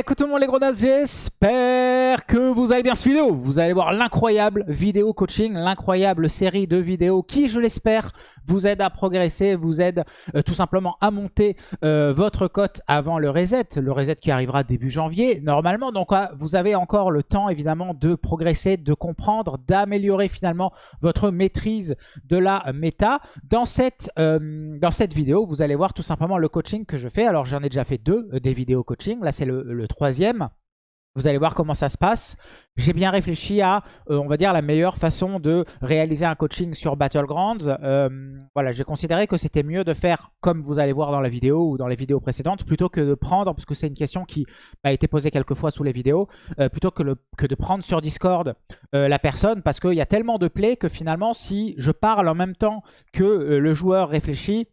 Eh, écoute tout le monde les gros nazes, que vous allez bien cette vidéo. Vous allez voir l'incroyable vidéo coaching, l'incroyable série de vidéos qui, je l'espère, vous aide à progresser, vous aide euh, tout simplement à monter euh, votre cote avant le reset. Le reset qui arrivera début janvier, normalement. Donc, ah, vous avez encore le temps, évidemment, de progresser, de comprendre, d'améliorer finalement votre maîtrise de la méta. Dans cette, euh, dans cette vidéo, vous allez voir tout simplement le coaching que je fais. Alors, j'en ai déjà fait deux, des vidéos coaching. Là, c'est le troisième. Vous allez voir comment ça se passe. J'ai bien réfléchi à, euh, on va dire, la meilleure façon de réaliser un coaching sur Battlegrounds. Euh, voilà, j'ai considéré que c'était mieux de faire comme vous allez voir dans la vidéo ou dans les vidéos précédentes, plutôt que de prendre, parce que c'est une question qui a été posée quelques fois sous les vidéos, euh, plutôt que, que, de prendre sur Discord la personne, parce qu'il y a tellement de plays que finalement, si je parle en même temps que le joueur réfléchit,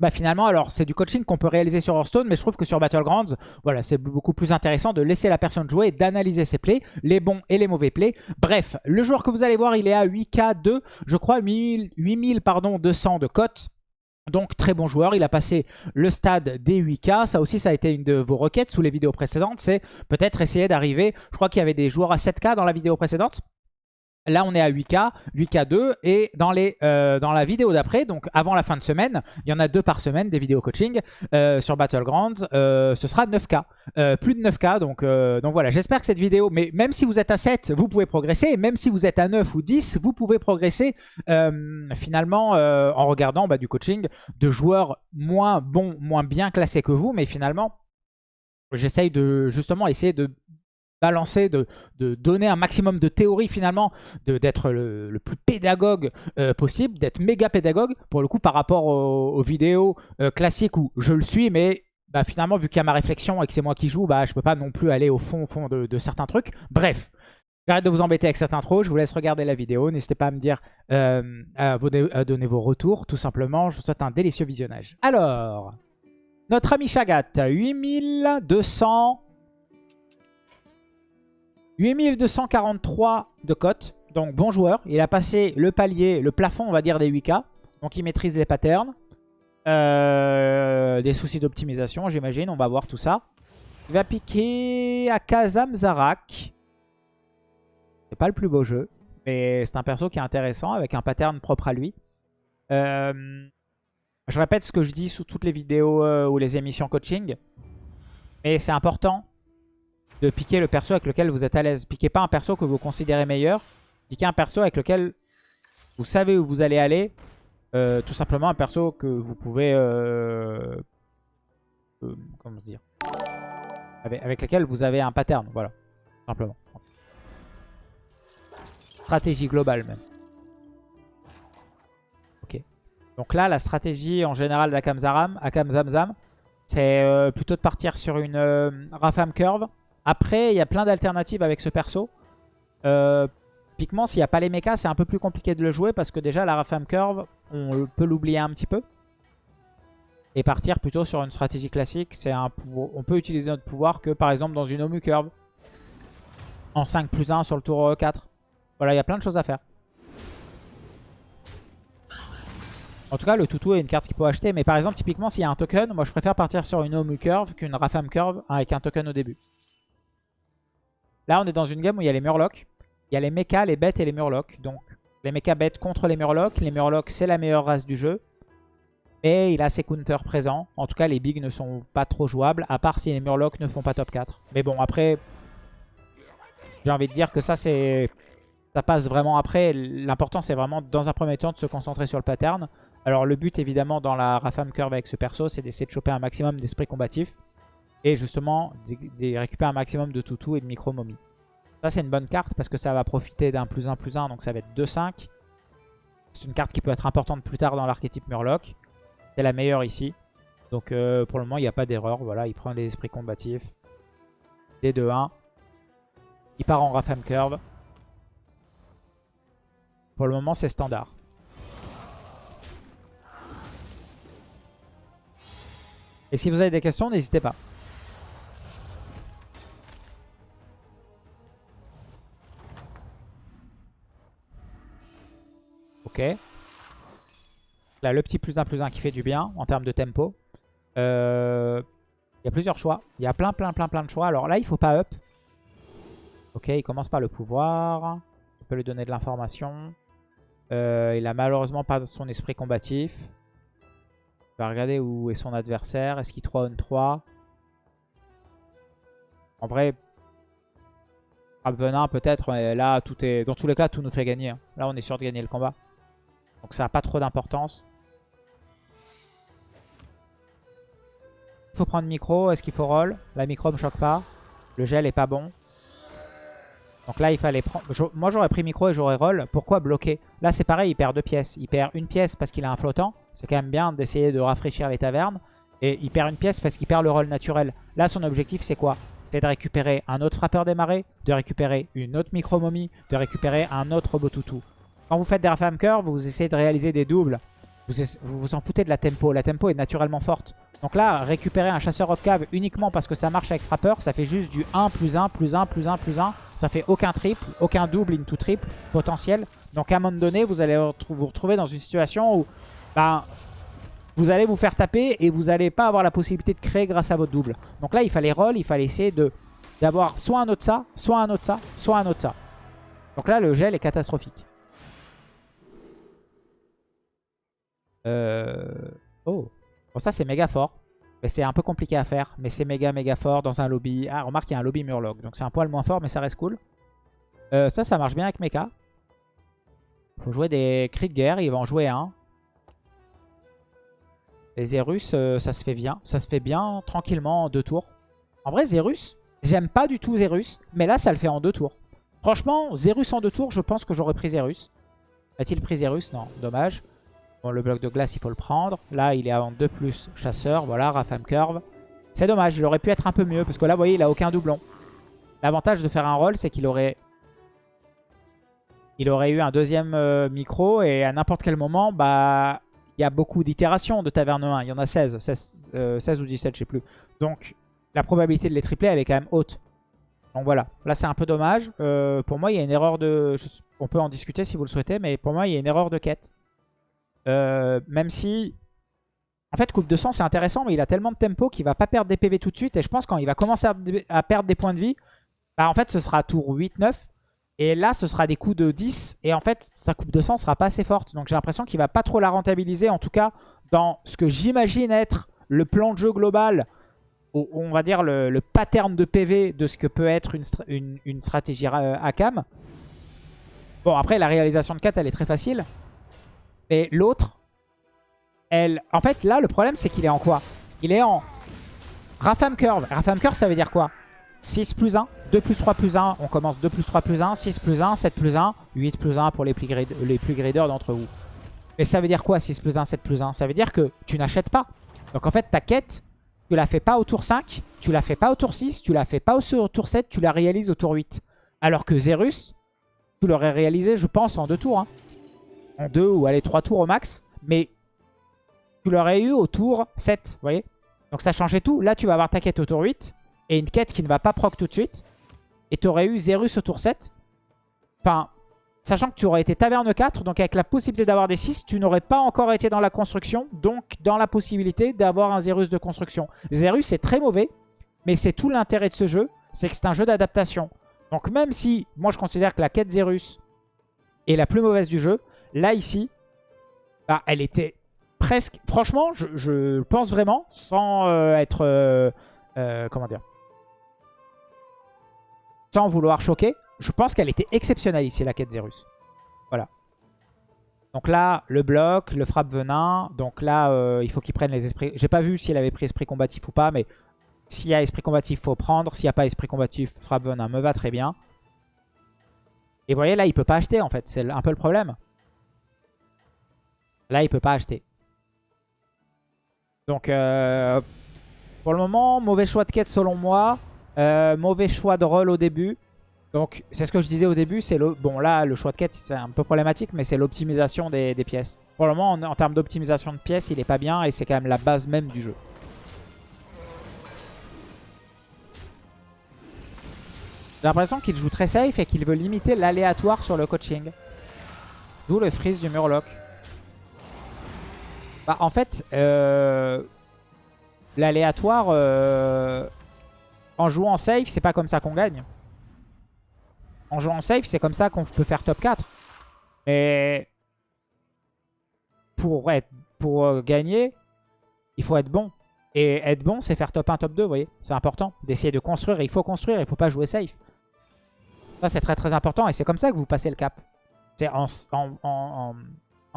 bah finalement, alors c'est du coaching qu'on peut réaliser sur Hearthstone, mais je trouve que sur Battlegrounds, voilà, c'est beaucoup plus intéressant de laisser la personne jouer et d'analyser ses plays, les bons et les mauvais plays. Bref, le joueur que vous allez voir, il est à 8K2, je crois 8000 pardon, 200 de cote. Donc très bon joueur, il a passé le stade des 8K, ça aussi ça a été une de vos requêtes sous les vidéos précédentes, c'est peut-être essayer d'arriver, je crois qu'il y avait des joueurs à 7K dans la vidéo précédente, Là, on est à 8K, 8K2. Et euh, dans la vidéo d'après, donc avant la fin de semaine, il y en a deux par semaine, des vidéos coaching euh, sur Battlegrounds. Euh, ce sera 9K. plus de 9K. Donc, donc voilà, j'espère que cette vidéo... Mais même si vous êtes à 7, vous pouvez progresser. Et même si vous êtes à 9 ou 10, vous pouvez progresser finalement en regardant bah, du coaching de joueurs moins bons, moins bien classés que vous. Mais finalement, j'essaye de justement essayer de balancer, de, de, donner un maximum de théorie finalement, d'être le, plus pédagogue euh, possible, d'être méga pédagogue pour le coup par rapport aux, vidéos euh, classiques où je le suis, mais bah, finalement vu qu'il y a ma réflexion et que c'est moi qui joue, bah, je peux pas non plus aller au fond, fond de, certains trucs. Bref, J'arrête de vous embêter avec cette intro, je vous laisse regarder la vidéo. N'hésitez pas à me dire, euh, à, à, donner vos retours, tout simplement. Je vous souhaite un délicieux visionnage. Alors, notre ami Chagat, 8200 8243 de cote. Donc bon joueur. Il a passé le palier, le plafond on va dire des 8K. Donc il maîtrise les patterns. Euh, des soucis d'optimisation j'imagine. On va voir tout ça. Il va piquer à Kazam Zarak. C'est pas le plus beau jeu. Mais c'est un perso qui est intéressant avec un pattern propre à lui. Euh, je répète ce que je dis sous toutes les vidéos euh, ou les émissions coaching. Mais c'est important de piquer le perso avec lequel vous êtes à l'aise. Piquez pas un perso que vous considérez meilleur. Piquez un perso avec lequel vous savez où vous allez aller. Euh, tout simplement un perso que vous pouvez... Euh, euh, comment dire avec, lequel vous avez un pattern. Voilà. Simplement. Stratégie globale même. Ok. Donc là, la stratégie en général d'Akam Zamzam, c'est plutôt de partir sur une Rafam Curve après, il y a plein d'alternatives avec ce perso. Euh, typiquement, s'il n'y a pas les mechas, c'est un peu plus compliqué de le jouer parce que déjà, la Rafam Curve, on peut l'oublier un petit peu. Et partir plutôt sur une stratégie classique, c'est un on peut utiliser notre pouvoir que par exemple dans une Omu Curve. En 5 plus 1 sur le tour 4. Voilà, il y a plein de choses à faire. En tout cas, le toutou est une carte qu'il faut acheter. Mais par exemple, typiquement, s'il y a un token, moi je préfère partir sur une Omu Curve qu'une Rafam Curve avec un token au début. Là, on est dans une game où il y a les Murlocs. Il y a les mechas, les bêtes et les Murlocs. Donc, les mechas bêtes contre les Murlocs. Les Murlocs, c'est la meilleure race du jeu. Mais il a ses counters présents. En tout cas, les bigs ne sont pas trop jouables, à part si les Murlocs ne font pas top 4. Mais bon, après, j'ai envie de dire que ça, c'est... Ça passe vraiment après. L'important, c'est vraiment, dans un premier temps, de se concentrer sur le pattern. Alors, le but, évidemment, dans la Rafam Curve avec ce perso, c'est d'essayer de choper un maximum d'esprit combatif. Et justement, récupérer un maximum de toutou et de micro-momie. Ça, c'est une bonne carte parce que ça va profiter d'un plus 1 plus 1. Donc ça va être 2-5. C'est une carte qui peut être importante plus tard dans l'archétype Murloc. C'est la meilleure ici. Donc euh, pour le moment, il n'y a pas d'erreur. Voilà, il prend les esprits combatifs. D2-1. Il part en Rafam Curve. Pour le moment, c'est standard. Et si vous avez des questions, n'hésitez pas. Ok. Là, le petit plus 1 plus 1 qui fait du bien en termes de tempo. Euh, Il y a plusieurs choix. Il y a plein, plein, plein, plein de choix. Alors là, il faut pas up. Ok, il commence par le pouvoir. On peut lui donner de l'information. Euh, il a malheureusement pas son esprit combatif. On va regarder où est son adversaire. Est-ce qu'il 3 on 3 En vrai, frappe venin peut-être. Là, tout est, dans tous les cas, tout nous fait gagner. Hein. Là, on est sûr de gagner le combat. Donc ça n'a pas trop d'importance. Il faut prendre micro. Est-ce qu'il faut roll? La micro me choque pas. Le gel est pas bon. Donc là, il fallait prendre... Moi, j'aurais pris micro et j'aurais roll. Pourquoi bloquer? Là, c'est pareil, il perd deux pièces. Il perd une pièce parce qu'il a un flottant. C'est quand même bien d'essayer de rafraîchir les tavernes. Et il perd une pièce parce qu'il perd le roll naturel. Là, son objectif, c'est quoi? C'est de récupérer un autre frappeur marais, de récupérer une autre micro-momie, de récupérer un autre robot toutou. Quand vous faites des Rafam Curve, vous essayez de réaliser des doubles. Vous, vous en foutez de la tempo. La tempo est naturellement forte. Donc là, récupérer un chasseur of cave uniquement parce que ça marche avec frappeur, ça fait juste du 1 plus 1 plus 1 plus 1 plus 1. Ça fait aucun triple, aucun double into triple potentiel. Donc à un moment donné, vous allez vous retrouver dans une situation où ben, vous allez vous faire taper et vous n'allez pas avoir la possibilité de créer grâce à votre double. Donc là, il fallait roll, il fallait essayer d'avoir soit un autre ça, soit un autre ça, soit un autre ça. Donc là, le gel est catastrophique. Oh Bon, ça, c'est méga fort. Mais c'est un peu compliqué à faire. Mais c'est méga, méga fort dans un lobby. Ah, remarque, il y a un lobby Murloc. Donc c'est un poil moins fort, mais ça reste cool. Euh, ça, ça marche bien avec mecha. Faut jouer des cris de guerre. Il va en jouer un. Les Zerus, euh, ça se fait bien. Ça se fait bien tranquillement en deux tours. En vrai, Zerus, j'aime pas du tout Zerus. Mais là, ça le fait en deux tours. Franchement, Zerus en deux tours, je pense que j'aurais pris Zerus. A-t-il pris Zerus? Non, dommage. Bon, le bloc de glace, il faut le prendre. Là, il est en 2 plus chasseur. Voilà, Rafam Curve. C'est dommage, il aurait pu être un peu mieux. Parce que là, vous voyez, il a aucun doublon. L'avantage de faire un roll, c'est qu'il aurait... Eu un deuxième euh, micro. Et à n'importe quel moment, bah... Il y a beaucoup d'itérations de Taverne 1. Il y en a 16. 16, euh, ou 17, je sais plus. Donc, la probabilité de les tripler, elle est quand même haute. Donc voilà, là c'est un peu dommage. Euh, pour moi, il y a une erreur de... On peut en discuter si vous le souhaitez, mais pour moi, il y a une erreur de quête. Euh, même si... En fait, coupe de sang, c'est intéressant, mais il a tellement de tempo qu'il va pas perdre des PV tout de suite. Et je pense quand il va commencer à, perdre des points de vie, bah, en fait, ce sera tour 8-9. Et là, ce sera des coups de 10. Et en fait, sa coupe de sang sera pas assez forte. Donc j'ai l'impression qu'il va pas trop la rentabiliser. En tout cas, dans ce que j'imagine être le plan de jeu global, on va dire le, pattern de PV de ce que peut être une, une, stratégie euh, ACAM. Bon, après, la réalisation de 4, elle est très facile. Mais l'autre, elle... En fait, là, le problème, c'est qu'il est en quoi? Il est en Rafam Curve. Rafam Curve, ça veut dire quoi? 6 plus 1, 2 plus 3 plus 1. On commence 2 plus 3 plus 1, 6 plus 1, 7 plus 1, 8 plus 1 pour les plus, graders d'entre vous. Mais ça veut dire quoi 6 plus 1, 7 plus 1 Ça veut dire que tu n'achètes pas. Donc en fait, ta quête, tu la fais pas au tour 5, tu la fais pas au tour 6, tu la fais pas au tour 7, tu la réalises au tour 8. Alors que Zerus, tu l'aurais réalisé, je pense, en deux tours. Hein en deux ou allez trois tours au max. Mais tu l'aurais eu au tour 7, vous voyez? Donc ça changeait tout. Là, tu vas avoir ta quête au tour 8 et une quête qui ne va pas proc tout de suite. Et tu aurais eu Zerus au tour 7. Enfin, sachant que tu aurais été taverne 4, donc avec la possibilité d'avoir des 6, tu n'aurais pas encore été dans la construction, donc dans la possibilité d'avoir un Zerus de construction. Zerus est très mauvais, mais c'est tout l'intérêt de ce jeu, c'est que c'est un jeu d'adaptation. Donc même si, moi je considère que la quête Zerus est la plus mauvaise du jeu, Là, ici, bah, elle était presque... Franchement, je, pense vraiment, sans euh, être... Euh, euh, comment dire Sans vouloir choquer, je pense qu'elle était exceptionnelle ici, la quête Zerus. Voilà. Donc là, le bloc, le frappe venin. Donc là, il faut qu'il prenne les esprits... J'ai pas vu s'il avait pris esprit combatif ou pas, mais s'il y a esprit combatif, faut prendre. S'il n'y a pas esprit combatif, frappe venin me va très bien. Et vous voyez, là, il peut pas acheter, en fait. C'est un peu le problème. Là, il peut pas acheter. Donc, euh, pour le moment, mauvais choix de quête selon moi. Euh, mauvais choix de rôle au début. Donc, c'est ce que je disais au début. c'est le Bon, là, le choix de quête, c'est un peu problématique, mais c'est l'optimisation des, pièces. Pour le moment, en, termes d'optimisation de pièces, il est pas bien et c'est quand même la base même du jeu. J'ai l'impression qu'il joue très safe et qu'il veut limiter l'aléatoire sur le coaching. D'où le freeze du Murloc. Bah, en fait, euh, l'aléatoire, euh, en jouant safe, c'est pas comme ça qu'on gagne. En jouant safe, c'est comme ça qu'on peut faire top 4. Mais pour, être, pour euh, gagner, il faut être bon. Et être bon, c'est faire top 1, top 2, vous voyez. C'est important d'essayer de construire. il faut construire, il faut pas jouer safe. Ça, c'est très très important. Et c'est comme ça que vous passez le cap. C'est en,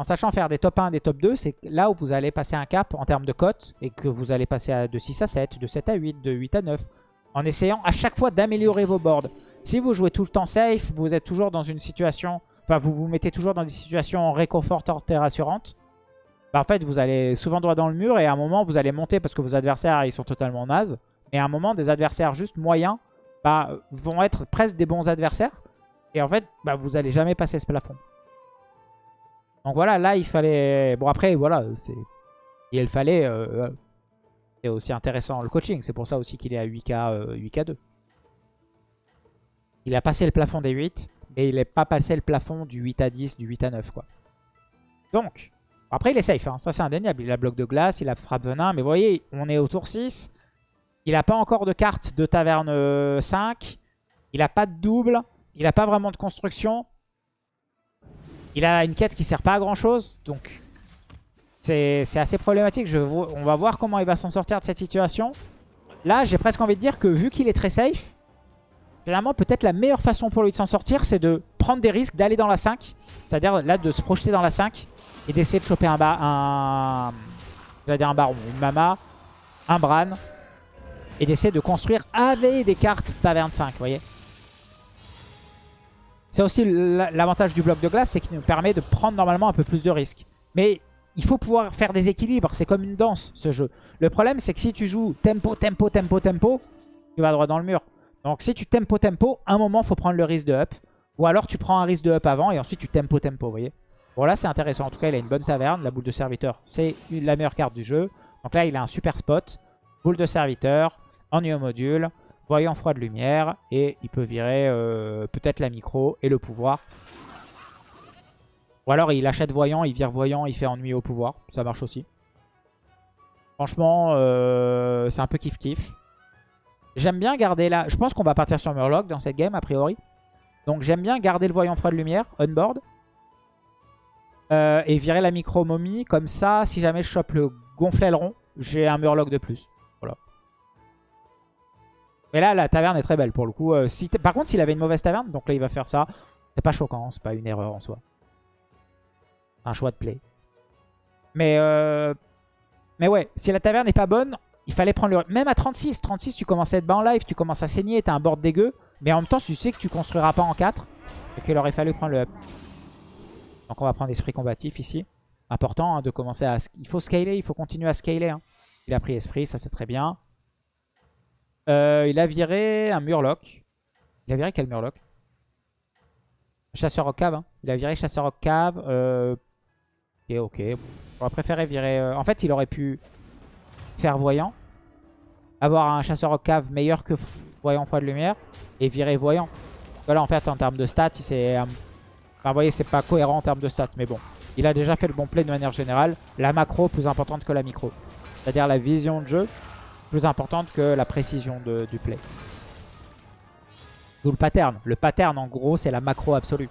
sachant faire des top 1, des top 2, c'est là où vous allez passer un cap en termes de cote. Et que vous allez passer de 6 à 7, de 7 à 8, de 8 à 9. En essayant à chaque fois d'améliorer vos boards. Si vous jouez tout le temps safe, vous êtes toujours dans une situation... Enfin, vous vous mettez toujours dans des situations réconfortantes et rassurantes. Bah, en fait, vous allez souvent droit dans le mur et à un moment, vous allez monter parce que vos adversaires, ils sont totalement nazes. Et à un moment, des adversaires juste moyens bah, vont être presque des bons adversaires. Et en fait, bah, vous allez jamais passer ce plafond. Donc voilà, là, il fallait... Bon, après, voilà, c'est... Il fallait... Euh, c'est aussi intéressant le coaching. C'est pour ça aussi qu'il est à 8K, 8K2. Euh, il a passé le plafond des 8, mais il n'a pas passé le plafond du 8 à 10, du 8 à 9, quoi. Donc, après, il est safe, hein. ça c'est indéniable. Il a bloc de glace, il a frappe venin. Mais vous voyez, on est au tour 6. Il n'a pas encore de carte de taverne 5. Euh, il n'a pas de double. Il n'a pas vraiment de construction. Il a une quête qui sert pas à grand chose. Donc, c'est assez problématique. On va voir comment il va s'en sortir de cette situation. Là, j'ai presque envie de dire que vu qu'il est très safe, finalement, peut-être la meilleure façon pour lui de s'en sortir, c'est de prendre des risques, d'aller dans la 5. C'est-à-dire là, de se projeter dans la 5 et d'essayer de choper un, bar, un, un baron, une mama, un bran, et d'essayer de construire avec des cartes taverne 5, vous voyez. C'est aussi l'avantage du bloc de glace, c'est qu'il nous permet de prendre normalement un peu plus de risques. Mais il faut pouvoir faire des équilibres, c'est comme une danse ce jeu. Le problème c'est que si tu joues tempo, tempo, tempo, tempo, tu vas droit dans le mur. Donc si tu tempo, tempo, un moment il faut prendre le risque de up. Ou alors tu prends un risque de up avant et ensuite tu tempo, tempo, vous voyez. Bon là c'est intéressant, en tout cas il a une bonne taverne, la boule de serviteur c'est la meilleure carte du jeu. Donc là il a un super spot, boule de serviteur, ennui module, voyant froid de lumière et il peut virer euh, peut-être la micro et le pouvoir. Ou alors il achète voyant, il vire voyant, il fait ennui au pouvoir, ça marche aussi. Franchement euh, c'est un peu kiff kiff. J'aime bien garder là, je pense qu'on va partir sur Murloc dans cette game a priori. Donc j'aime bien garder le voyant froid de lumière, on-board. Euh, et virer la micro-momie. Comme ça, si jamais je chope le gonflaileron, j'ai un murloc de plus. Mais là, la taverne est très belle pour le coup. Euh, Par contre, s'il avait une mauvaise taverne, donc là, il va faire ça. C'est pas choquant, c'est pas une erreur en soi. Un choix de play. Mais, euh... ouais, si la taverne n'est pas bonne, il fallait prendre le... Même à 36, 36, tu commences à être bas en live, tu commences à saigner, t'as un board dégueu. Mais en même temps, tu sais que tu construiras pas en 4. Et qu'il aurait fallu prendre le. Donc on va prendre esprit combatif ici. Important hein, de commencer à... Il faut scaler, il faut continuer à scaler. Hein. Il a pris esprit, ça c'est très bien. Euh, il a viré un murloc. Il a viré quel murloc? Chasseur au cave. Hein. Il a viré chasseur au cave. Euh... Ok, ok. J'aurais préféré virer... Euh, en fait, il aurait pu faire voyant. Avoir un chasseur au cave meilleur que voyant foi de lumière. Et virer voyant. Voilà, en fait, en termes de stats, c'est Enfin, vous voyez, c'est pas cohérent en termes de stats, mais bon. Il a déjà fait le bon play de manière générale. La macro plus importante que la micro. C'est-à-dire la vision de jeu plus importante que la précision du play. D'où le pattern. Le pattern, en gros, c'est la macro absolue.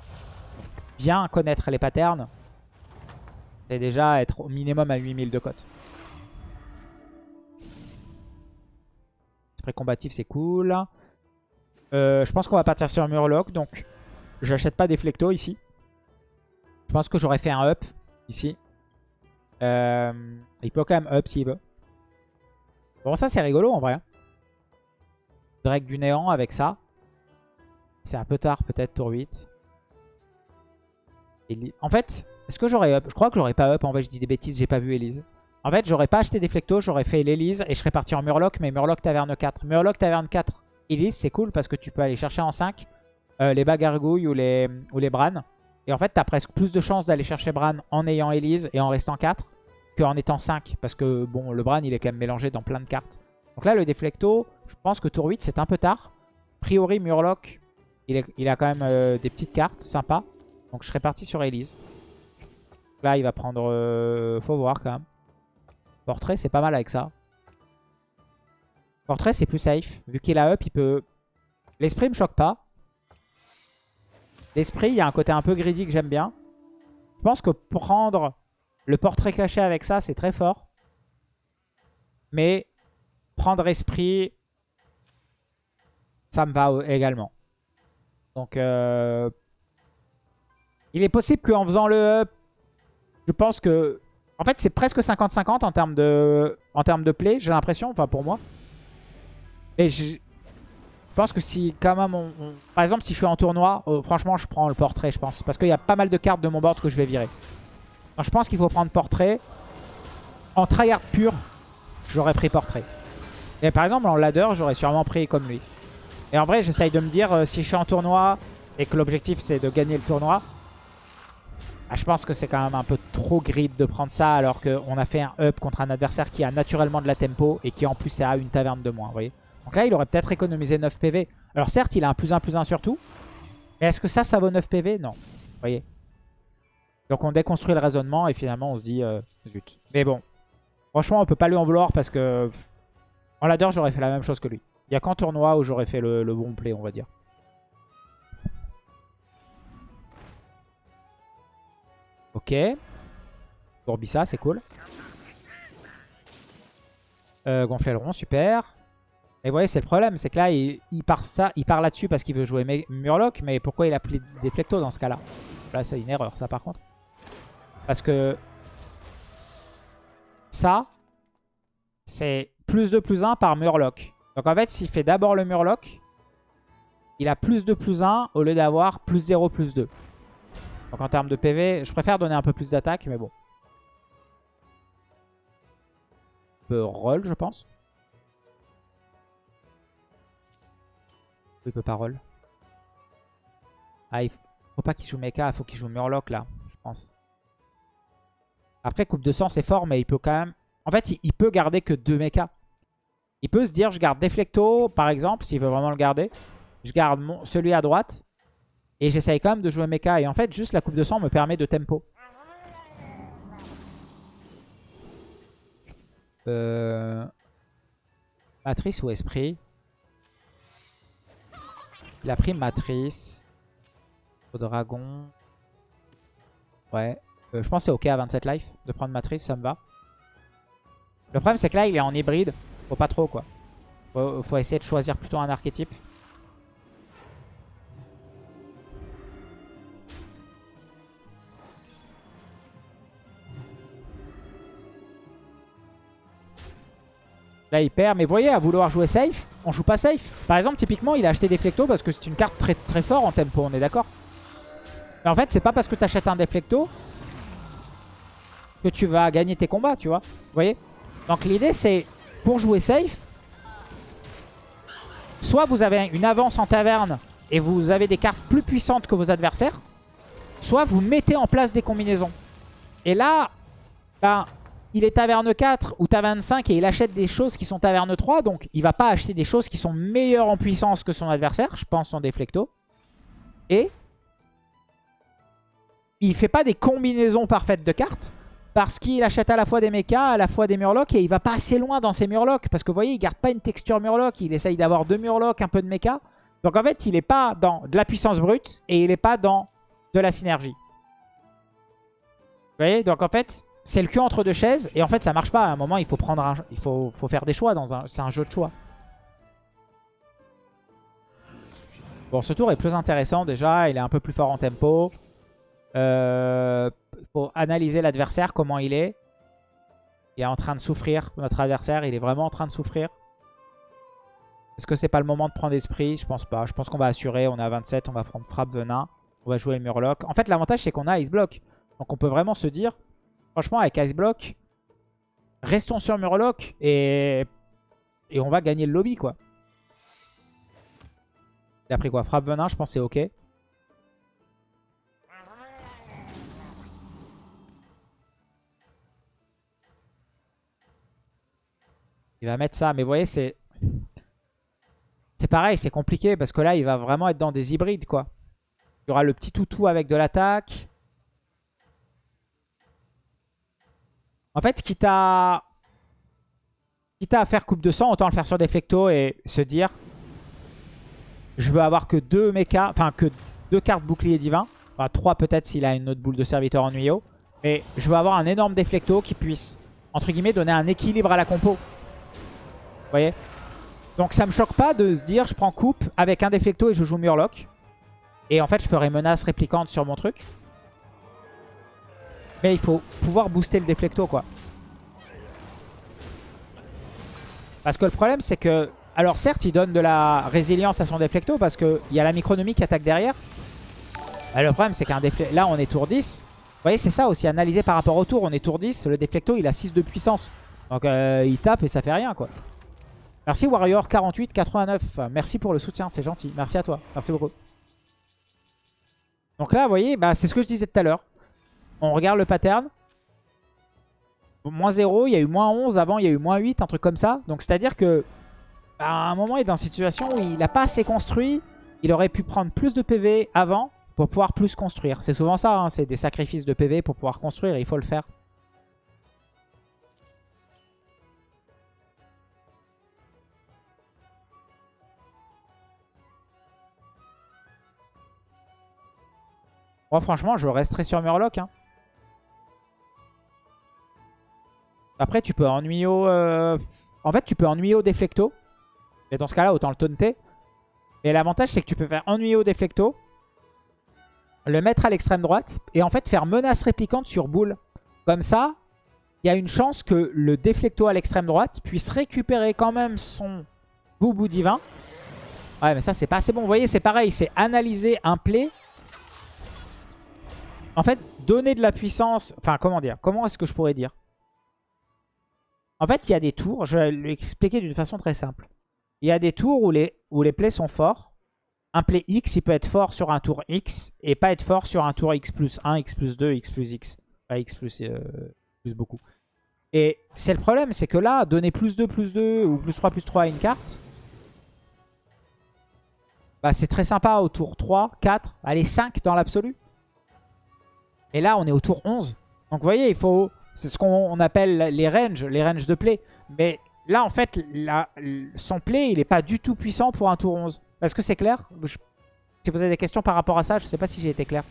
bien connaître les patterns, c'est déjà être au minimum à 8000 de cote. Esprit combatif, c'est cool. Euh, je pense qu'on va partir sur Murloc, donc j'achète pas des flectos ici. Je pense que j'aurais fait un up ici. Euh, il peut quand même up s'il veut. Bon, ça c'est rigolo en vrai. Hein. Drake du néant avec ça. C'est un peu tard peut-être tour 8. En fait, est-ce que j'aurais up Je crois que j'aurais pas up. En fait, je dis des bêtises, j'ai pas vu Elise. En fait, j'aurais pas acheté des flectos, j'aurais fait l'Elise et je serais parti en Murloc, mais Murloc Taverne 4. Murloc Taverne 4, Elise, c'est cool parce que tu peux aller chercher en 5 euh, les bagargouilles ou les, ou les Bran. Et en fait, tu as presque plus de chances d'aller chercher Bran en ayant Elise et en restant 4 qu'en étant 5. Parce que bon, le Bran, il est quand même mélangé dans plein de cartes. Donc là, le Deflecto, je pense que tour 8, c'est un peu tard. A priori, Murloc, il, a quand même euh, des petites cartes sympas. Donc je serais parti sur Elise. Là, il va prendre... Euh, faut voir quand même. Portrait, c'est pas mal avec ça. Portrait, c'est plus safe. Vu qu'il a up, il peut... L'esprit me choque pas. L'esprit, il y a un côté un peu greedy que j'aime bien. Je pense que prendre le portrait caché avec ça, c'est très fort. Mais prendre esprit, ça me va également. Donc, euh, il est possible qu'en faisant le up, je pense que... En fait, c'est presque 50-50 en termes de, en termes de play, j'ai l'impression, enfin pour moi. Et je, pense que si quand même Par exemple, si je suis en tournoi, euh, franchement, je prends le portrait, je pense. Parce qu'il y a pas mal de cartes de mon board que je vais virer. Je pense qu'il faut prendre portrait. En tryhard pur, j'aurais pris portrait. Et par exemple, en ladder, j'aurais sûrement pris comme lui. Et en vrai, j'essaye de me dire, euh, si je suis en tournoi et que l'objectif c'est de gagner le tournoi, ah, je pense que c'est quand même un peu trop grid de prendre ça alors qu'on a fait un up contre un adversaire qui a naturellement de la tempo et qui en plus a une taverne de moins, vous voyez Donc là, il aurait peut-être économisé 9 PV. Alors certes, il a un plus 1 plus 1 sur tout. Mais est-ce que ça, ça vaut 9 PV Non. Vous voyez Donc on déconstruit le raisonnement et finalement on se dit, euh, zut. Mais bon, franchement, on peut pas lui en vouloir parce que en ladder, j'aurais fait la même chose que lui. Il n'y a qu'en tournoi où j'aurais fait le, bon play, on va dire. Ok. Bourbissa, c'est cool. Euh, gonfler le rond, super. Et vous voyez, c'est le problème, c'est que là, il, part ça, il part là-dessus parce qu'il veut jouer Murloc, mais pourquoi il a pris des flectos dans ce cas-là? Là, c'est une erreur, ça, par contre. Parce que ça, c'est plus de plus 1 par Murloc. Donc en fait, s'il fait d'abord le Murloc, il a plus de plus 1 au lieu d'avoir plus 0, plus 2. Donc en termes de PV, je préfère donner un peu plus d'attaque, mais bon. Il peut roll, je pense. Il peut pas roll. Ah, il faut pas qu'il joue Mecha, il faut qu'il joue Murloc là, je pense. Après, coupe de sang, c'est fort, mais il peut quand même... En fait, il peut garder que deux mechas. Il peut se dire, je garde Deflecto, par exemple, s'il veut vraiment le garder. Je garde celui à droite. Et j'essaye quand même de jouer mecha. Et en fait, juste la coupe de sang me permet de tempo. Euh... Matrice ou Esprit? Il a pris Matrice. Au dragon. Ouais. Euh, je pense que c'est ok à 27 life de prendre Matrice, ça me va. Le problème, c'est que là, il est en hybride. Faut pas trop, quoi. Faut, faut essayer de choisir plutôt un archétype. Là, il perd. Mais voyez, à vouloir jouer safe, on joue pas safe. Par exemple, typiquement, il a acheté des flectos parce que c'est une carte très, très fort en tempo, on est d'accord? Mais en fait, c'est pas parce que tu achètes un Deflecto que tu vas gagner tes combats, tu vois. Vous voyez? Donc l'idée c'est, pour jouer safe, soit vous avez une avance en taverne et vous avez des cartes plus puissantes que vos adversaires, soit vous mettez en place des combinaisons. Et là, ben, il est taverne 4 ou taverne 5 et il achète des choses qui sont taverne 3. Donc il va pas acheter des choses qui sont meilleures en puissance que son adversaire. Je pense son déflecto. Et il fait pas des combinaisons parfaites de cartes. Parce qu'il achète à la fois des mechas, à la fois des murlocs. Et il va pas assez loin dans ses murlocs. Parce que vous voyez, il garde pas une texture murloc. Il essaye d'avoir deux murlocs, un peu de mecha. Donc en fait, il est pas dans de la puissance brute. Et il est pas dans de la synergie. Vous voyez Donc en fait, c'est le cul entre deux chaises. Et en fait, ça marche pas. À un moment, il faut prendre un, il faut, faut faire des choix. dans un, C'est un jeu de choix. Bon, ce tour est plus intéressant déjà. Il est un peu plus fort en tempo. Euh, faut analyser l'adversaire, comment il est. Il est en train de souffrir, notre adversaire. Il est vraiment en train de souffrir. Est-ce que c'est pas le moment de prendre esprit? Je pense pas. Je pense qu'on va assurer. On est à 27, on va prendre frappe venin. On va jouer murloc. En fait, l'avantage, c'est qu'on a Ice Block. Donc on peut vraiment se dire, franchement, avec Ice Block, restons sur murloc et... et on va gagner le lobby, quoi. Il a pris quoi? Frappe venin, je pense c'est ok. Il va mettre ça. Mais vous voyez, c'est... C'est pareil, c'est compliqué parce que là, il va vraiment être dans des hybrides, quoi. Il y aura le petit toutou avec de l'attaque. En fait, quitte à... quitte à faire coupe de sang, autant le faire sur Deflecto et se dire je veux avoir que deux mechas, enfin que deux cartes bouclier divin. Enfin, trois peut-être s'il a une autre boule de serviteur en ennuyau. Mais je veux avoir un énorme Deflecto qui puisse, entre guillemets, donner un équilibre à la compo. Voyez Donc ça me choque pas de se dire je prends coupe avec un Deflecto et je joue Murloc. Et en fait je ferai menace réplicante sur mon truc. Mais il faut pouvoir booster le Deflecto quoi. Parce que le problème c'est que... Alors certes il donne de la résilience à son Deflecto parce qu'il y a la micronomie qui attaque derrière. le problème c'est qu'un Deflecto... Là on est tour 10. Vous voyez c'est ça aussi analysé par rapport au tour. On est tour 10. Le Deflecto il a 6 de puissance. Donc euh, il tape et ça fait rien quoi. Merci Warrior4889. Merci pour le soutien, c'est gentil. Merci à toi. Merci beaucoup. Donc là, vous voyez, bah, c'est ce que je disais tout à l'heure. On regarde le pattern. Moins 0, il y a eu moins 11, avant il y a eu moins 8, un truc comme ça. Donc c'est-à-dire que bah, à un moment, il est dans une situation où il n'a pas assez construit. Il aurait pu prendre plus de PV avant pour pouvoir plus construire. C'est souvent ça, hein, c'est des sacrifices de PV pour pouvoir construire, il faut le faire. Franchement, je resterai sur Murloc. Hein. Après, tu peux ennuyer au... Euh, en fait, tu peux ennuyer au Deflecto. Et dans ce cas-là, autant le taunter. Et l'avantage, c'est que tu peux faire ennuyer au Deflecto. Le mettre à l'extrême droite. Et en fait, faire menace réplicante sur boule. Comme ça, il y a une chance que le Deflecto à l'extrême droite puisse récupérer quand même son boubou divin. Ouais, mais ça, c'est pas assez bon. Vous voyez, c'est pareil. C'est analyser un play en fait, donner de la puissance... Enfin, comment dire Comment est-ce que je pourrais dire? En fait, il y a des tours. Je vais l'expliquer d'une façon très simple. Il y a des tours où les, où les plays sont forts. Un play X, il peut être fort sur un tour X et pas être fort sur un tour X plus 1, X plus 2, X plus X. Pas X plus, euh, plus beaucoup. Et c'est le problème, c'est que là, donner plus 2, plus 2 ou plus 3, plus 3 à une carte, bah, c'est très sympa au tour 3, 4, allez 5 dans l'absolu. Et là, on est au tour 11. Donc vous voyez, il faut... C'est ce qu'on appelle les ranges, les ranges de play. Mais là, en fait, son play, il n'est pas du tout puissant pour un tour 11. Est-ce que c'est clair? Si vous avez des questions par rapport à ça, je ne sais pas si j'ai été clair.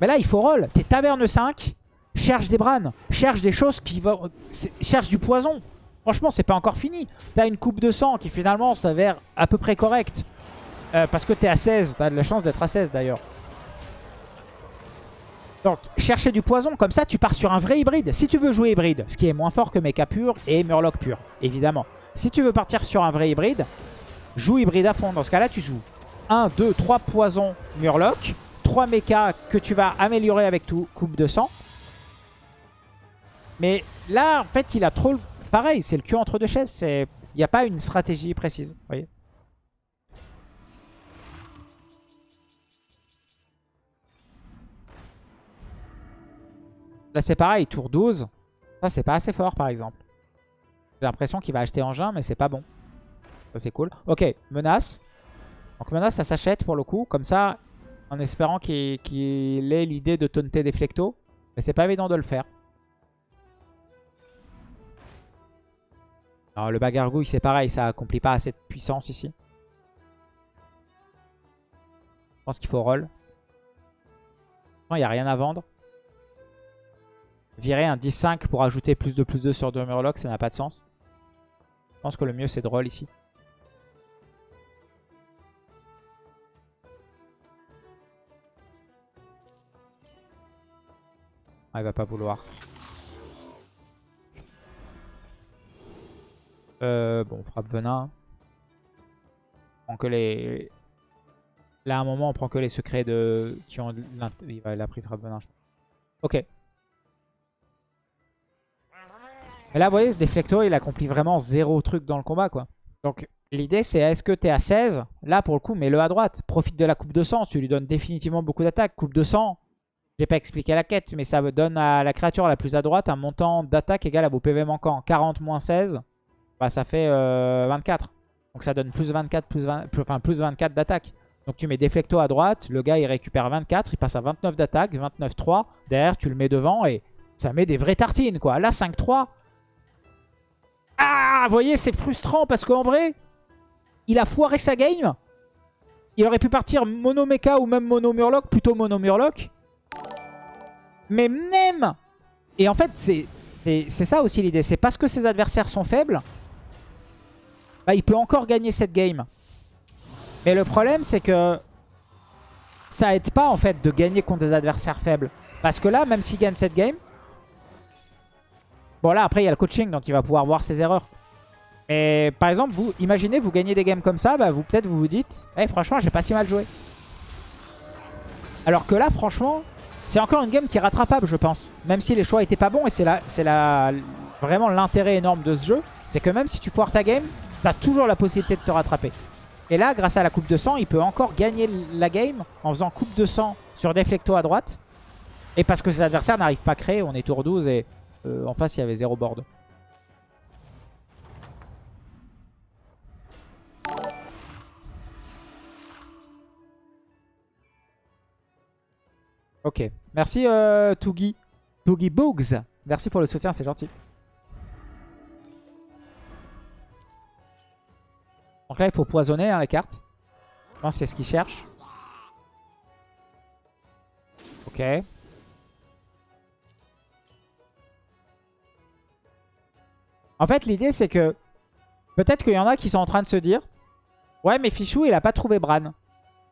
Mais là, il faut roll. T'es taverne 5, cherche des branes, cherche des choses qui vont... Cherche du poison. Franchement, c'est pas encore fini. T'as une coupe de sang qui finalement s'avère à peu près correcte. Euh, parce que t'es à 16. T'as de la chance d'être à 16 d'ailleurs. Donc, chercher du poison, comme ça, tu pars sur un vrai hybride. Si tu veux jouer hybride, ce qui est moins fort que Mecha pur et Murloc pur, évidemment. Si tu veux partir sur un vrai hybride, joue hybride à fond. Dans ce cas-là, tu joues 1, 2, 3 poisons Murloc, 3 Mecha que tu vas améliorer avec tout coupe de sang. Mais là, en fait, il a trop... Pareil, c'est le cul entre deux chaises. Il n'y a pas une stratégie précise. Voyez Là, c'est pareil, tour 12. Ça, c'est pas assez fort, par exemple. J'ai l'impression qu'il va acheter engin, mais c'est pas bon. Ça, c'est cool. Ok, menace. Donc, menace, ça s'achète pour le coup. Comme ça, en espérant qu'il ait l'idée de taunter des flectos. Mais c'est pas évident de le faire. Alors, le bagargouille, c'est pareil. Ça accomplit pas assez de puissance ici. Je pense qu'il faut roll. Il n'y a rien à vendre. Virer un 10-5 pour ajouter plus de plus 2 sur deux Murloc, ça n'a pas de sens. Je pense que le mieux c'est de ici. Ah, il va pas vouloir. Euh, bon, frappe venin. On prend que les... Là, à un moment, on prend que les secrets de... qui ont... Il a pris frappe venin, je pense. Ok. Mais là, vous voyez, ce Deflecto, il accomplit vraiment zéro truc dans le combat, quoi. Donc, l'idée, c'est est-ce que tu es à 16 Là, pour le coup, mets-le à droite. Profite de la coupe de sang. Tu lui donnes définitivement beaucoup d'attaques. Coupe de sang, j'ai pas expliqué la quête, mais ça donne à la créature la plus à droite un montant d'attaque égal à vos PV manquants. 40 moins 16, bah, ça fait 24. Euh, Donc, ça donne plus 24, plus, enfin, plus 24 d'attaque. Donc, tu mets Deflecto à droite. Le gars, il récupère 24. Il passe à 29 d'attaque, 29-3. Derrière, tu le mets devant et ça met des vraies tartines, quoi. Là, 5-3 Ah, vous voyez, c'est frustrant parce qu'en vrai, il a foiré sa game. Il aurait pu partir mono mecha ou même mono murloc, plutôt mono murloc. Mais même... Et en fait, c'est ça aussi l'idée. C'est parce que ses adversaires sont faibles, bah, il peut encore gagner cette game. Mais le problème, c'est que ça aide pas en fait de gagner contre des adversaires faibles. Parce que là, même s'il gagne cette game... Bon là, après, il y a le coaching, donc il va pouvoir voir ses erreurs. Mais par exemple, vous imaginez, vous gagnez des games comme ça, bah, vous peut-être vous vous dites, eh, franchement, j'ai pas si mal joué. Alors que là, franchement, c'est encore une game qui est rattrapable, je pense. Même si les choix étaient pas bons, et c'est la, vraiment l'intérêt énorme de ce jeu, c'est que même si tu foires ta game, tu as toujours la possibilité de te rattraper. Et là, grâce à la coupe de sang, il peut encore gagner la game en faisant coupe de sang sur Deflecto à droite. Et parce que ses adversaires n'arrivent pas à créer, on est tour 12 et euh, en face il y avait zéro board. Ok. Merci euh, Tugi. Tugi Boogs. Merci pour le soutien, c'est gentil. Donc là, il faut poisonner hein, les cartes. Je pense c'est ce qu'il cherche. Ok. En fait, l'idée, c'est que peut-être qu'il y en a qui sont en train de se dire Ouais, mais Fichou, il a pas trouvé Bran.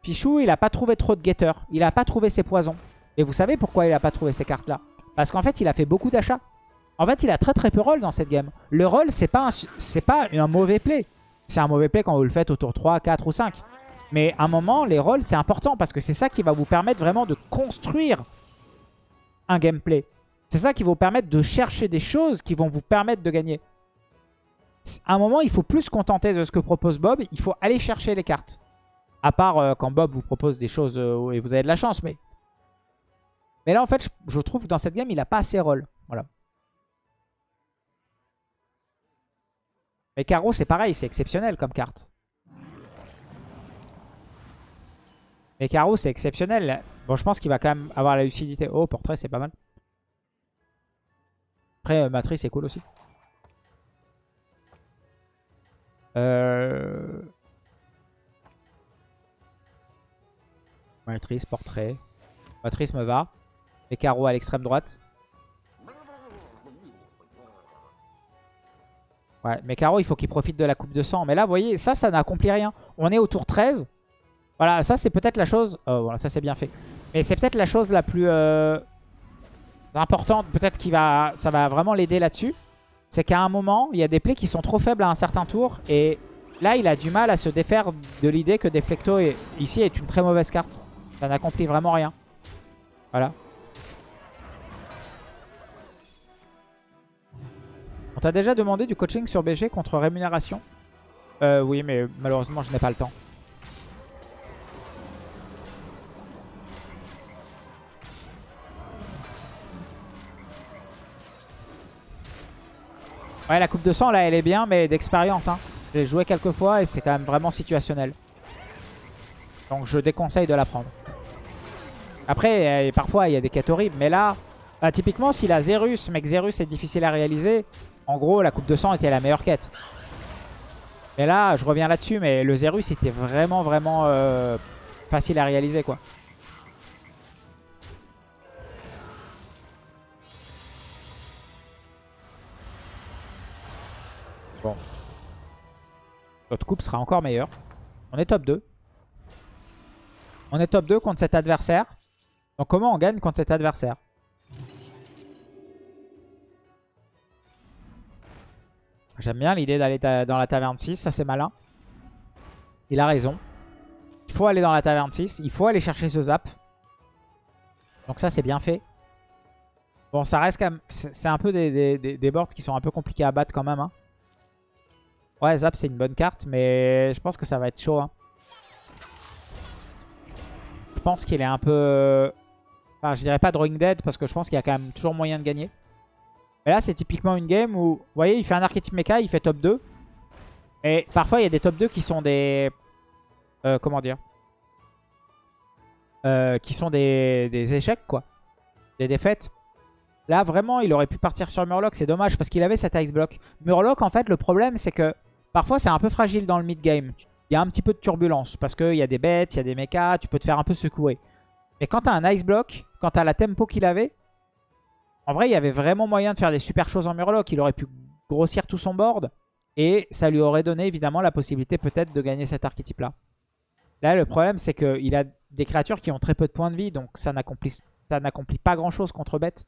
Fichou, il a pas trouvé trop de guetteurs. Il a pas trouvé ses poisons. Et vous savez pourquoi il a pas trouvé ces cartes-là? Parce qu'en fait, il a fait beaucoup d'achats. En fait, il a très très peu roll dans cette game. Le roll, c'est pas, un, pas un mauvais play. C'est un mauvais play quand vous le faites autour 3, 4 ou 5. Mais à un moment, les rolls, c'est important parce que c'est ça qui va vous permettre vraiment de construire un gameplay. C'est ça qui va vous permettre de chercher des choses qui vont vous permettre de gagner. À un moment, il faut plus se contenter de ce que propose Bob. Il faut aller chercher les cartes. À part euh, quand Bob vous propose des choses euh, et vous avez de la chance. Mais mais là, en fait, je, trouve que dans cette game, il n'a pas assez rôle. Voilà. Mais carreau, c'est pareil, c'est exceptionnel comme carte. Mais carreau, c'est exceptionnel. Bon, je pense qu'il va quand même avoir la lucidité. Oh, portrait, c'est pas mal. Après, euh, matrice, c'est cool aussi. Euh... Matrice, portrait. Matrice me va. Les carreaux à l'extrême droite. Ouais, mais Caro, il faut qu'il profite de la coupe de sang. Mais là, vous voyez, ça, ça n'accomplit rien. On est au tour 13. Voilà, ça, c'est peut-être la chose... Oh, voilà, ça, c'est bien fait. Mais c'est peut-être la chose la plus euh, importante. Peut-être qu'il va, ça va vraiment l'aider là-dessus. C'est qu'à un moment, il y a des plays qui sont trop faibles à un certain tour. Et là, il a du mal à se défaire de l'idée que Deflecto, ici, est une très mauvaise carte. Ça n'accomplit vraiment rien. Voilà. T'a déjà demandé du coaching sur BG contre rémunération? Euh, Oui, mais malheureusement, je n'ai pas le temps. Ouais, la coupe de sang, là, elle est bien, mais d'expérience. Hein. J'ai joué quelques fois et c'est quand même vraiment situationnel. Donc, je déconseille de la prendre. Après, parfois, il y a des quêtes horribles. Mais là, bah, typiquement, s'il a Zerus, mais que Zerus est difficile à réaliser, en gros, la coupe de sang était la meilleure quête. Et là, je reviens là-dessus, mais le Zerus était vraiment, vraiment euh, facile à réaliser, quoi. Bon. Notre coupe sera encore meilleure. On est top 2. On est top 2 contre cet adversaire. Donc comment on gagne contre cet adversaire? J'aime bien l'idée d'aller dans la taverne 6, ça c'est malin. Il a raison. Il faut aller dans la taverne 6, il faut aller chercher ce zap. Donc ça c'est bien fait. Bon ça reste quand même... C'est un peu des, boards qui sont un peu compliqués à battre quand même. Hein. Ouais zap c'est une bonne carte mais je pense que ça va être chaud. Hein. Je pense qu'il est un peu... Enfin je dirais pas drawing dead parce que je pense qu'il y a quand même toujours moyen de gagner. Mais là, c'est typiquement une game où, vous voyez, il fait un archétype mecha, il fait top 2. Et parfois, il y a des top 2 qui sont des... Euh, comment dire euh, Qui sont des, des, échecs, quoi. Des défaites. Là, vraiment, il aurait pu partir sur Murloc. C'est dommage parce qu'il avait cet Ice Block. Murloc, en fait, le problème, c'est que parfois, c'est un peu fragile dans le mid-game. Il y a un petit peu de turbulence parce qu'il y a des bêtes, il y a des mechas, tu peux te faire un peu secouer. Mais quand tu as un Ice Block, quand tu as la tempo qu'il avait, en vrai, il y avait vraiment moyen de faire des super choses en Murloc. Il aurait pu grossir tout son board. Et ça lui aurait donné évidemment la possibilité peut-être de gagner cet archétype-là. Là, le problème, c'est qu'il a des créatures qui ont très peu de points de vie. Donc ça n'accomplit pas grand-chose contre bête.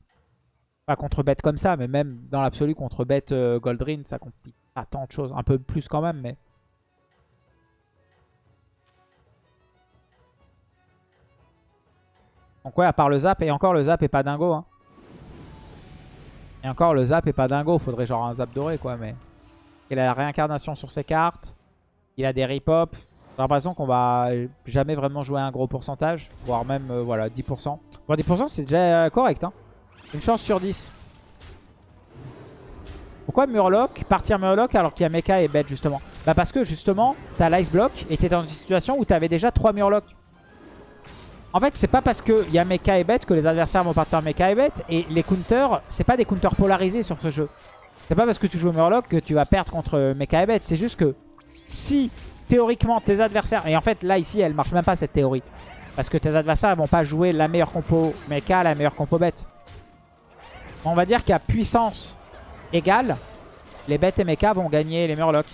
Pas contre bête comme ça, mais même dans l'absolu contre bête euh, Goldrin, ça accomplit pas tant de choses. Un peu plus quand même, mais... Donc ouais, à part le zap, et encore le zap est pas dingo. Hein. Et encore le zap est pas dingo, faudrait genre un zap doré quoi, mais... Il a la réincarnation sur ses cartes. Il a des rip-hop. J'ai l'impression qu'on va jamais vraiment jouer un gros pourcentage. Voire même, euh, voilà, 10%. Bon, 10% c'est déjà euh, correct. Hein. Une chance sur 10. Pourquoi Murloc Partir Murloc alors qu'il y a Mecha et bête justement? Bah parce que justement, t'as l'Ice Block et t'es dans une situation où t'avais déjà 3 Murlocs. En fait, c'est pas parce qu'il y a Mecha et bête que les adversaires vont partir Mecha et bête. Et les counters, c'est pas des counters polarisés sur ce jeu. C'est pas parce que tu joues Murloc que tu vas perdre contre Mecha et bête. C'est juste que si théoriquement tes adversaires... Et en fait, là, ici, elle marche même pas cette théorie. Parce que tes adversaires vont pas jouer la meilleure compo Mecha, la meilleure compo bête. On va dire qu'à puissance égale, les bêtes et mecha vont gagner les Murlocs.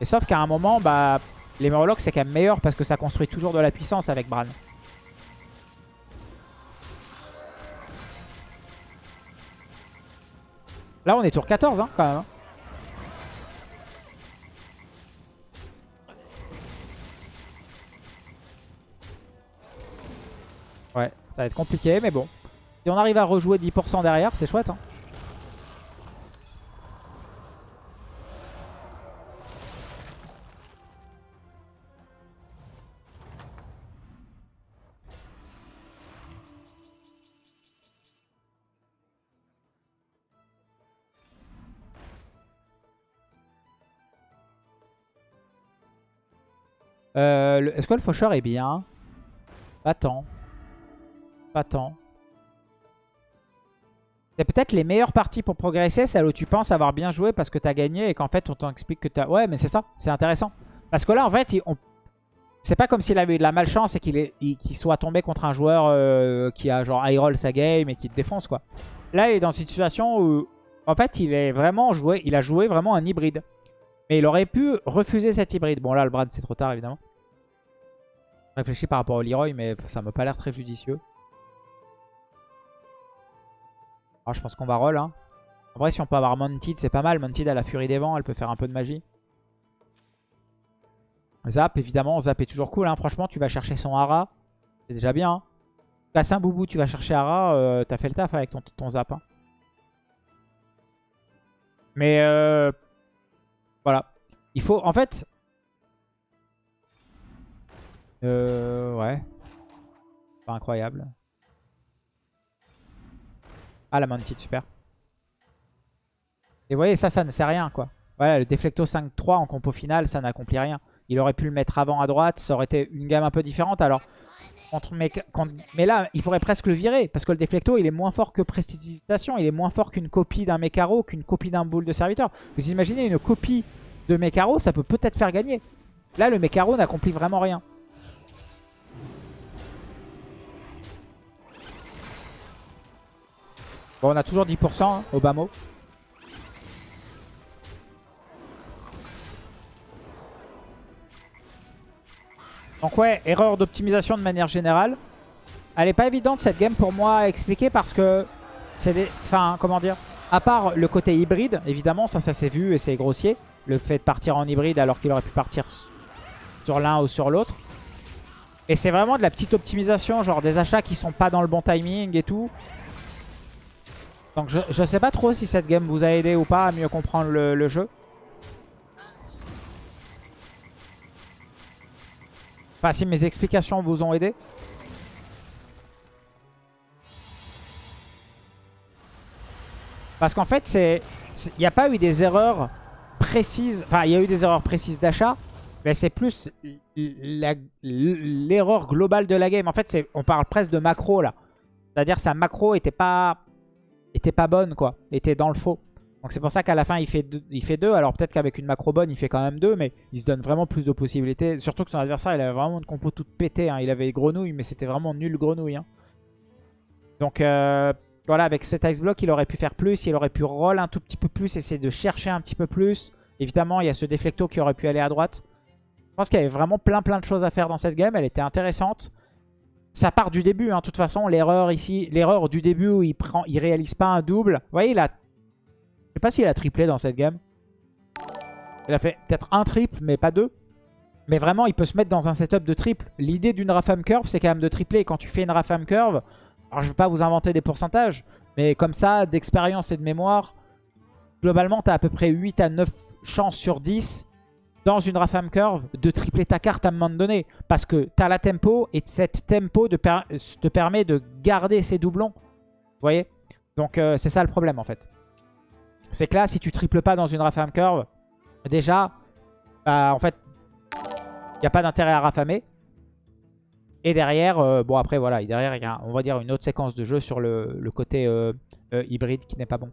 Et sauf qu'à un moment, bah, les Murlocs c'est quand même meilleur parce que ça construit toujours de la puissance avec Bran. Là on est tour 14 hein, quand même. Hein. Ouais, ça va être compliqué mais bon. Si on arrive à rejouer 10% derrière, c'est chouette. Hein. Est-ce que le faucheur est bien? Pas tant. Pas tant. C'est peut-être les meilleures parties pour progresser, celles où tu penses avoir bien joué parce que tu as gagné et qu'en fait on t'explique que tu as... Ouais mais c'est ça, c'est intéressant. Parce que là en fait, c'est pas comme s'il avait eu de la malchance et qu'il soit tombé contre un joueur euh, qui a genre high roll sa game et qui te défonce quoi. Là il est dans une situation où en fait il est vraiment joué, il a joué vraiment un hybride. Mais il aurait pu refuser cet hybride. Bon là le Brad c'est trop tard évidemment. Réfléchis par rapport au Leroy mais ça m'a pas l'air très judicieux. Ah, je pense qu'on va roll. Hein. En vrai, si on peut avoir Montid, c'est pas mal. Montid a la furie des vents, elle peut faire un peu de magie. Zap, évidemment. Zap est toujours cool. Hein. Franchement, tu vas chercher son Hara. C'est déjà bien. Hein. Casse un boubou, tu vas chercher Hara. Euh, T'as fait le taf avec ton, ton Zap. Hein. Mais euh, voilà. Il faut, en fait... Euh, ouais. Pas incroyable. Ah, la Mantid, super. Et vous voyez, ça, ça ne sert à rien, quoi. Voilà, le Deflecto 5-3 en compo finale, ça n'accomplit rien. Il aurait pu le mettre avant à droite, ça aurait été une gamme un peu différente. Alors, contre mais là, il pourrait presque le virer, parce que le Deflecto, il est moins fort que Prestidigitation, il est moins fort qu'une copie d'un Mecaro, qu'une copie d'un boule de serviteur. Vous imaginez, une copie de Mecaro, ça peut peut-être faire gagner. Là, le Mecaro n'accomplit vraiment rien. Bon, on a toujours 10% hein, au bas Donc ouais, erreur d'optimisation de manière générale. Elle est pas évidente cette game pour moi à expliquer parce que c'est des... Enfin, comment dire À part le côté hybride, évidemment, ça, ça s'est vu et c'est grossier. Le fait de partir en hybride alors qu'il aurait pu partir sur l'un ou sur l'autre. Et c'est vraiment de la petite optimisation, genre des achats qui sont pas dans le bon timing et tout. Donc je, je sais pas trop si cette game vous a aidé ou pas à mieux comprendre le, jeu. Enfin si mes explications vous ont aidé. Parce qu'en fait c'est... Il n'y a pas eu des erreurs précises. Enfin il y a eu des erreurs précises d'achat. Mais c'est plus l'erreur globale de la game. En fait on parle presque de macro là. C'est-à-dire sa macro était pas était pas bonne, quoi. Était dans le faux. Donc c'est pour ça qu'à la fin, il fait, deux, il fait deux. Alors peut-être qu'avec une macro bonne, il fait quand même deux, mais il se donne vraiment plus de possibilités. Surtout que son adversaire, il avait vraiment une compo toute pétée. Hein. Il avait grenouille, mais c'était vraiment nul grenouille. Hein. Donc euh, voilà, avec cet Ice Block, il aurait pu faire plus. Il aurait pu roll un tout petit peu plus, essayer de chercher un petit peu plus. Évidemment, il y a ce Deflecto qui aurait pu aller à droite. Je pense qu'il y avait vraiment plein plein de choses à faire dans cette game. Elle était intéressante. Ça part du début, hein. de toute façon, l'erreur ici, l'erreur du début où il prend, il réalise pas un double. Vous voyez, il a je sais pas s'il a triplé dans cette gamme. Il a fait peut-être un triple, mais pas deux. Mais vraiment, il peut se mettre dans un setup de triple. L'idée d'une Rafam Curve, c'est quand même de tripler. Quand tu fais une Rafam Curve, alors je vais pas vous inventer des pourcentages, mais comme ça, d'expérience et de mémoire, globalement, tu à peu près 8 à 9 chances sur 10 dans une Rafam Curve de tripler ta carte à un moment donné. Parce que tu as la tempo et cette tempo te permet de garder ces doublons. Vous voyez? Donc euh, c'est ça le problème en fait c'est que là, si tu triples pas dans une rafame curve, déjà, bah, en fait, il n'y a pas d'intérêt à rafamer. Et derrière, euh, bon après voilà, derrière il y a on va dire une autre séquence de jeu sur le, côté euh, hybride qui n'est pas bon.